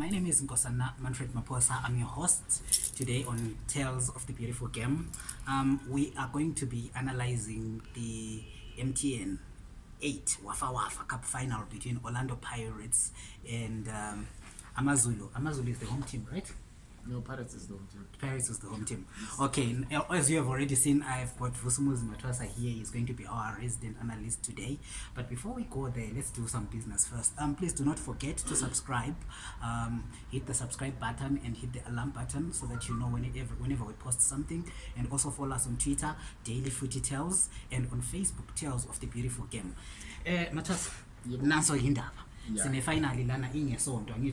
my name is Nkosana Manfred Maposa. I'm your host today on Tales of the Beautiful Game. Um, we are going to be analyzing the MTN 8 Wafa Wafa Cup final between Orlando Pirates and um, Amazulu. Amazulu is the home team, right? No, Pirates is the home team. Pirates is the home team. Okay, as you have already seen, I've got Vusumuz Matwasa here. He's going to be our resident analyst today. But before we go there, let's do some business first. Um, please do not forget to subscribe. Um, hit the subscribe button and hit the alarm button so that you know whenever, whenever we post something. And also follow us on Twitter, Daily Footy Tales, and on Facebook, Tales of the Beautiful Game. Uh, Matwasa, yep. naso hindava. Yeah. Sine finali lana inye so, don't you?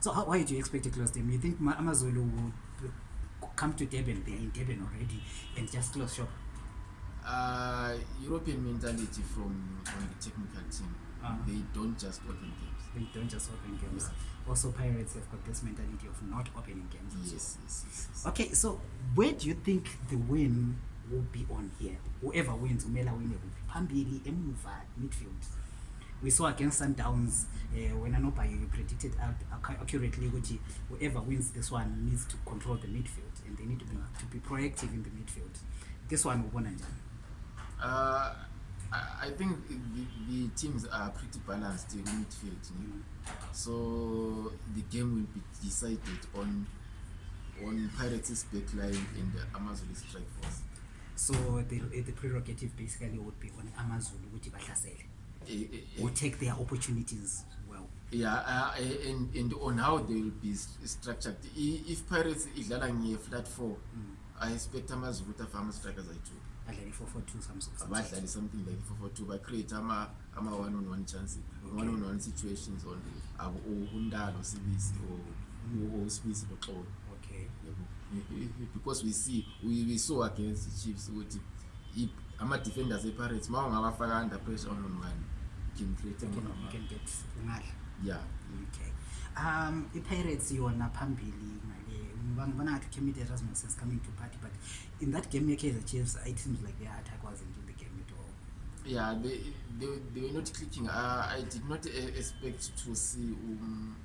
so how, why do you expect a closed game you think amazulu would come to durban theyare in durban already and just close shop uh, european mentality from the technical team uh ah. -huh. they don't just open games they don't just open games yeah. also pirates have got this mentality of not opening games yes, yes, yes, yes. okay so where do you think the win will be on here whoever wins umela winne wi phambili emuva midfield we saw against sundowns uh, when anobayo you predicted uh, accurately ukuthi whoever wins this one needs to control the midfield and they need to be, to be proactive in the midfield this one ubona njani uh, i think the, the teams are pretty balanced in midfield you know? so the game will be decided on on pirates backline and the amazon strike force so the, the prerogative basically would be on amazon ukuthi bahlasele eh, eh, eh. or take their opportunities yeah uh, eh, and and on how they will be structured if pirates idlala nge flat 4 mm. i expect amazukuta farmer strikers ayi 2 badlale something like 442 bacreate ama-one on one chance one on one situations on uh, untalo sibisi osibisi loxolo eh, eh, because we see we, we saw against the chiefs ukuthi ama-defenders epirates ma ungabafaka under pressure on on one can create yeah um i-pirates yona phambili ngibona ngathi ukemit has no sense coming to party but in that game ye-kaizer chiefs it seems like the attack wasn't in the game at all yeah they, they, they were not clicking uh, i did not uh, expect to see um,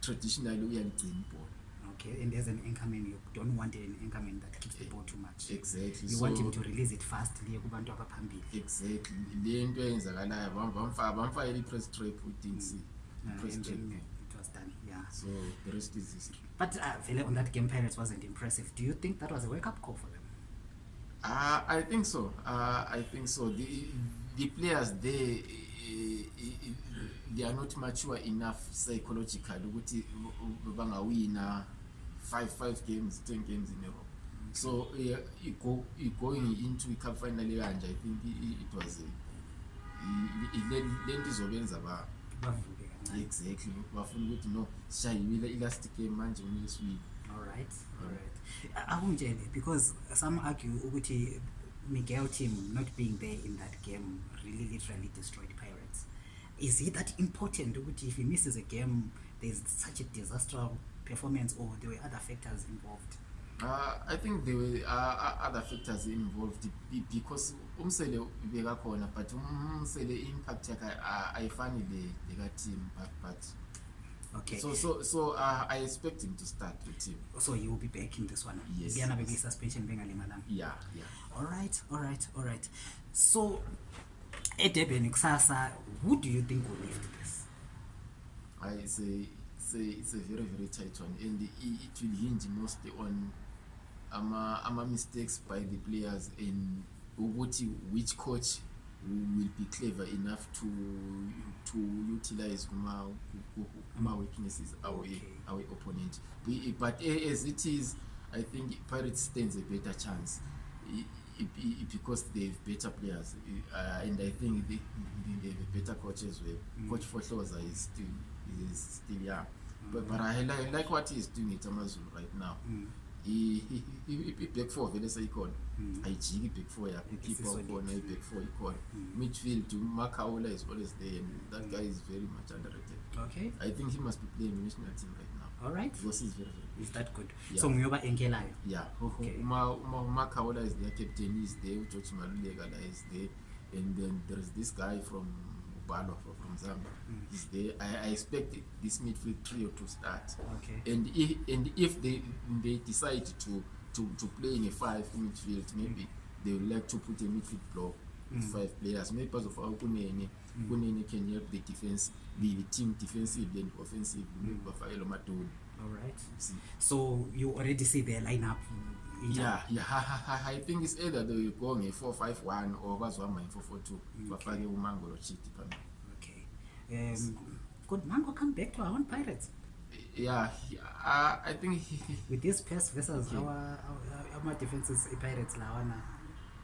traditionally uyaligcina ibhola okay and there's an incoming you don't want an incoming that keeps the eh, ball too much exactly you so, want him to release it fast liye kubantu abaphambili exactly le nto eyenzakalayo bamfayela i-press trap udinc press trap but vele uh, on that game pirates wasn't impressive do you think that was a wakeup call for them uh, i think so uh, i think so the, the players they, they are not mature enough psychologically ukuthi bangawina 5 games 10 games in europe so uh, going into icup final ekanje i think it was lento izobenza uh, bavuke ah, exactly bafuna ukuthi no sishayiwile i-last game manje uneswile allright allright akungitshele because some argue ukuthi miguel team not being there in that game really literally destroyed pirates is it that important ukuthi if he misses a game there's such a disastral performance or there were other factors involved uh, i think there were uh, uh other factors involved because umsele bekakhona but umsele i-impact yakhe uh, ayifani le lekateam but, but Okay. So so so uh, I expect him to start the team. So you will be back in this one. Yes. Yeah, yes. suspension being a Yeah, yeah. All right, all right, all right. So Edeben Xasa, who do you think will lift this? I say say it's a very, very tight one and it will hinge mostly on ama-mistakes ama by the players and ukuthi which coach will be clever enough to, to utilize kuma-weaknesses awe-opponent okay. awe but as it is i think pirates stands a better chance because theyhave better players uh, and i think they, they have a better coach as well mm. coach forhlosa is still, is still young mm -hmm. but, but I, like, i like what he is doing at amazulu right now mm i-back four vele seyikhona ayijiki i-back four yakho khona i-back four ikhona midfield umakhawula is always there and that guy is very much underrated okay i think he must be playing national team right now all right because he's very very is that good yeah. so nguyoba enkelayo yeah okay. umakhawula is there captain is there ujorge maluleka la is there and then there is this guy from ukubhalwa from zambia mm. i expect this midfield trio to start and if, and if they, they decide to, to, to play in a five midfield maybe mm. they would like to put a midfield block mm. five players maybe because of how kunene kunene can help the defense the, the team defensively and offensively maybe bafakelo madoni all right see. so you already see their lineup mm -hmm yeah yeah i think it's either they will go nge-451 or bazohamba nge-442 bafake umango lo chiti phambili okay um could mango come back to our own pirates yeah, yeah uh, i think he, with this pass versus okay. our ama defenses i-pirates eh, lawana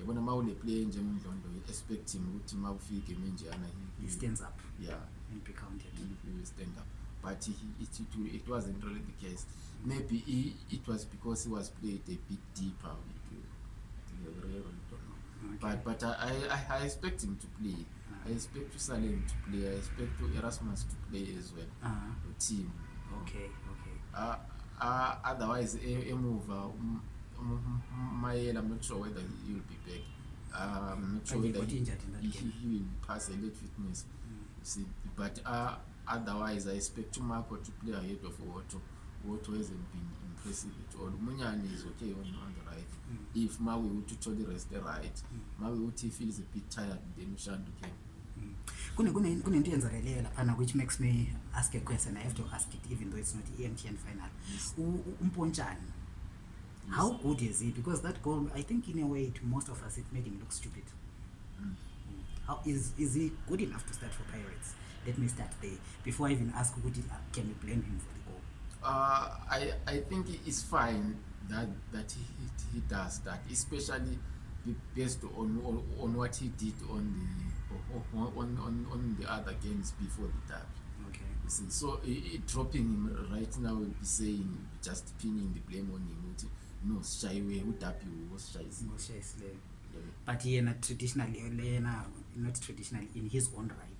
yabona ma uneplayer njengomdlondo expect him ukuthi ma ufike game njeyana stand up but he, it, it, it wasn't really the case maybe he, it was because he was played a bit deeper with, uh, Okay. but, but uh, I, I, i expect him to play uh ah. -huh. i expect usalem to play i expect erasmus to play as well uh ah. -huh. team okay okay uh, uh, otherwise e, emuva um, um, mayela i'm not sure whether he will be back um, i'm not sure whether he, he will pass a late fitness mm. see but uh, otherwise i expect umako to play ahead of woto woto hasn't been impressive at all umunyane is okay on, on the right mm. if mawe uthi uthole rest right mm. mawe uthi feels a bit tired then ushanto okay. came kunento eyenzakaleyo laphana which makes me ask a question i have to ask it even though it's not emtn final umpontshani how good is it because that goal i think in a way to most of us it made him look stupid mm. how is is he good enough to start for pirates let me start there before i even ask ukuthi uh, can we blame him for the goal uh, I, i think it's fine that, that he, he does that especially based on, on, on what he did on the on, on, on the other games before the derby. Okay. You see, so uh, uh, dropping him right now would be saying just pinning the blame on him. Which, no, shy way, who derby was shy. But he not traditionally, not traditionally in his own right.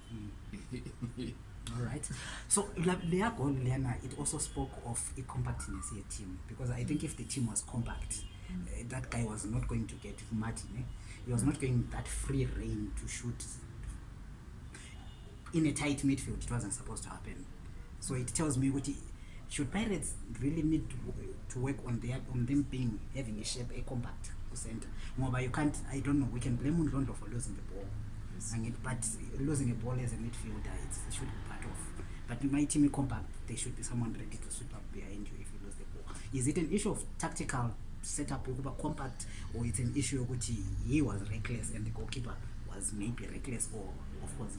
mm. allright so leya gol leyana it also spoke of i-compactness yeteam because i think mm. if the team was compact mm. uh, that guy was not going to get mati ne he was not mm. going that free rein to shoot in a tight midfield it wasn't supposed to happen so it tells me ukuthi should pirates really need to work on, their, on them being having a shape a compact kucenter ngoba you can't i don't know we can blame undlondlo for losing the ball yes. Angit, but losing a ball as a midfielder it should be part of but my team compact there should be someone ready to sweep up behind you if you lose the ball is it an issue of tactical setup ukuba compact or it's an issue yokuthi he was reckless and the goalkeeper was maybe reckless or of position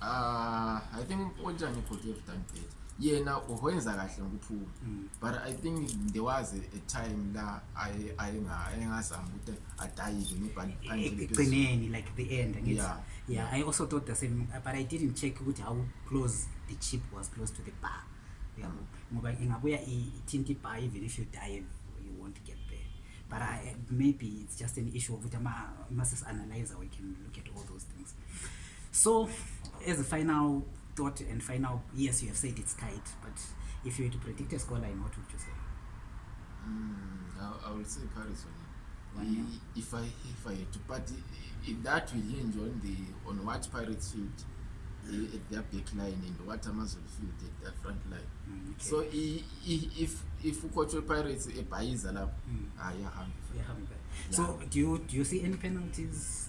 Ah, i think unjani could have done bet yena uwenza kahle ngokuthula mm. but i think there was a, a time la ayengazama ukuthi adayive ngibhaleekugcineni e-, e-, like the end angithi yeah. yeah i also thought the same but i didn't check ukuthi how close the chip was close to the bar mm. ngoba ingabuya ithinte ibar even if you dive you won't get there but I, maybe it's just an issue of ukuthi ama-masis analyzer we can look at all those things so as a final thought and final yes you have said it's tight but if you were to predict a score line what would you say mm, I, I would say Paris on Why, yeah. if I if I had to but if that will hinge on the on what Pirates should at their back line and what Amazon field at their front line. Mm, okay. So if if if coach pirates a paisa lab hmm. ah yeah. So do you do you see any penalties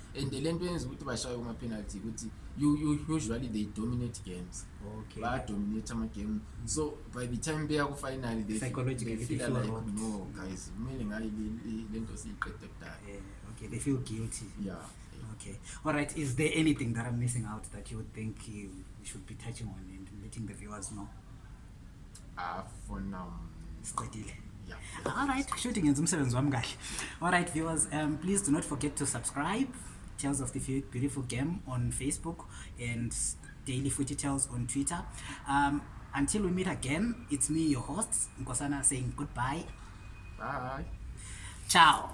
and le nto yenza ukuthi bashaye kuma-penalty ukuthi usually they dominate games bayadominate ama-game so by the time beya ku-final thefeel like no guys kumele ngayo le nto siyiqeda kudalaeeyeah okay all right is there anything that i'm missing out that you would think you should be touching on and letting the viewers know uh for now mm, Stadile. Yeah. all right shooting in zoom wam all right viewers um please do not forget to subscribe tales of the beautiful game on facebook and daily footy tales on twitter um until we meet again it's me your host Nkosana, saying goodbye bye ciao